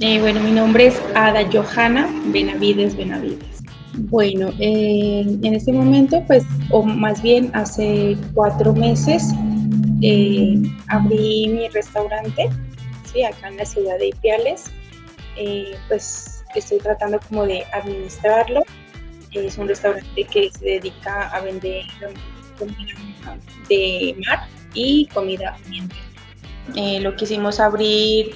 Eh, bueno, mi nombre es Ada Johanna Benavides Benavides. Bueno, eh, en este momento, pues, o más bien hace cuatro meses, eh, abrí mi restaurante, ¿sí? acá en la ciudad de Ipiales. pues estoy tratando como de administrarlo. Es un restaurante que se dedica a vender comida de mar y comida ambiental. Eh, lo quisimos abrir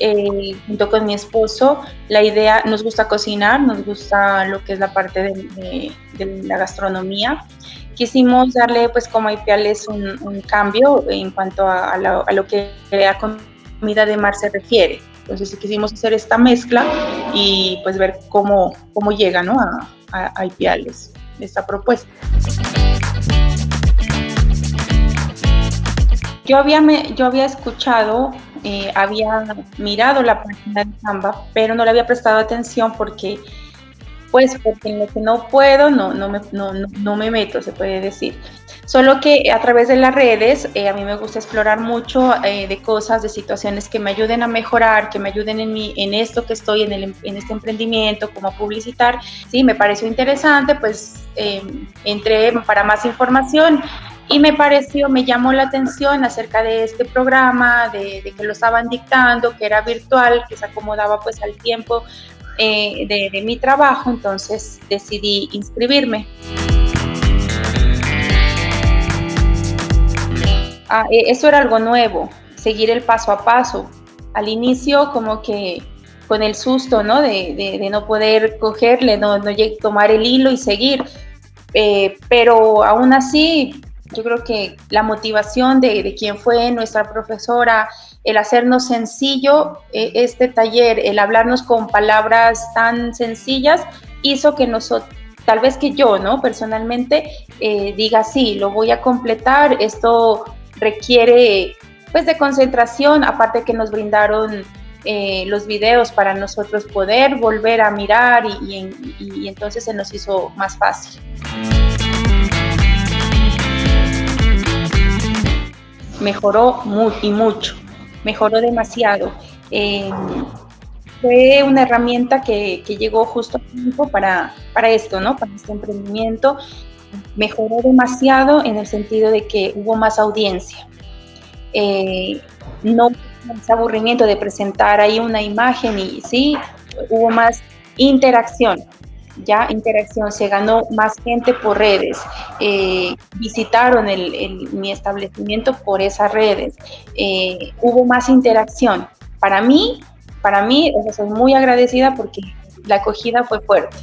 eh, junto con mi esposo. La idea, nos gusta cocinar, nos gusta lo que es la parte de, la gastronomía. Quisimos darle, pues como a Ipiales, un, cambio en cuanto a, lo que la comida de mar se refiere. Entonces quisimos hacer esta mezcla y pues ver cómo, cómo llega ¿no? a, a esta propuesta. Yo había, yo había escuchado, eh, había mirado la página de Canva, pero no le había prestado atención porque, pues, porque en lo que no puedo, no, no, me, no, no me meto, se puede decir. Solo que a través de las redes, eh, a mí me gusta explorar mucho eh, de cosas, de situaciones que me ayuden a mejorar, que me ayuden en, mi, en esto que estoy, en, el, en este emprendimiento, como publicitar. Sí, me pareció interesante, pues entré para más información y me pareció, me llamó la atención acerca de este programa, de, que lo estaban dictando, que era virtual, que se acomodaba pues al tiempo eh, de, mi trabajo, entonces decidí inscribirme. Ah, e, eso era algo nuevo, seguir el paso a paso. Al inicio como que con el susto, ¿no? De, no poder cogerle, no, no, tomar el hilo y seguir. Eh, pero aún así yo creo que la motivación de, de quien fue nuestra profesora, el hacernos sencillo eh, este taller, el hablarnos con palabras tan sencillas, hizo que nosotros, tal vez que yo, ¿no? Personalmente, eh, diga, sí, lo voy a completar, esto requiere pues de concentración, aparte que nos brindaron eh, los videos para nosotros poder volver a mirar y, y entonces se nos hizo más fácil. Mejoró muy, y mucho, mejoró demasiado. Eh, fue una herramienta que, llegó justo a tiempo para, para esto, ¿no? Para este emprendimiento. Mejoró demasiado en el sentido de que hubo más audiencia. Eh, no más aburrimiento de presentar ahí una imagen y sí, hubo más interacción ya interacción, se ganó más gente por redes, eh, visitaron mi establecimiento por esas redes, eh, hubo más interacción. Para mí, para mí, soy muy agradecida porque la acogida fue fuerte.